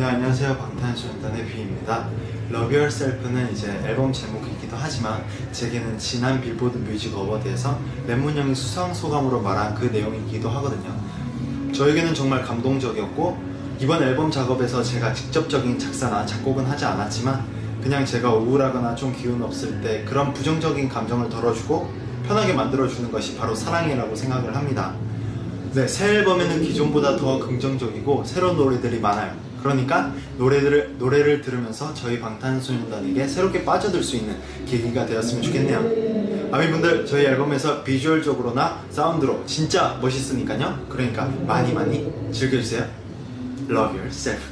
네 안녕하세요. 방탄소년단의 V입니다. Love Yourself는 이제 앨범 제목이기도 하지만 제게는 지난 빌보드 뮤직 어워드에서 랩몬 형이 수상 소감으로 말한 그 내용이기도 하거든요. 저에게는 정말 감동적이었고 이번 앨범 작업에서 제가 직접적인 작사나 작곡은 하지 않았지만 그냥 제가 우울하거나 좀 기운 없을 때 그런 부정적인 감정을 덜어주고 편하게 만들어주는 것이 바로 사랑이라고 생각을 합니다. 네, 새 앨범에는 기존보다 더 긍정적이고 새로운 노래들이 많아요. 그러니까 노래들을, 노래를 들으면서 저희 방탄소년단에게 새롭게 빠져들 수 있는 계기가 되었으면 좋겠네요. 아미분들 저희 앨범에서 비주얼적으로나 사운드로 진짜 멋있으니까요. 그러니까 많이 많이 즐겨주세요. Love yourself.